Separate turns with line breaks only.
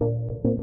you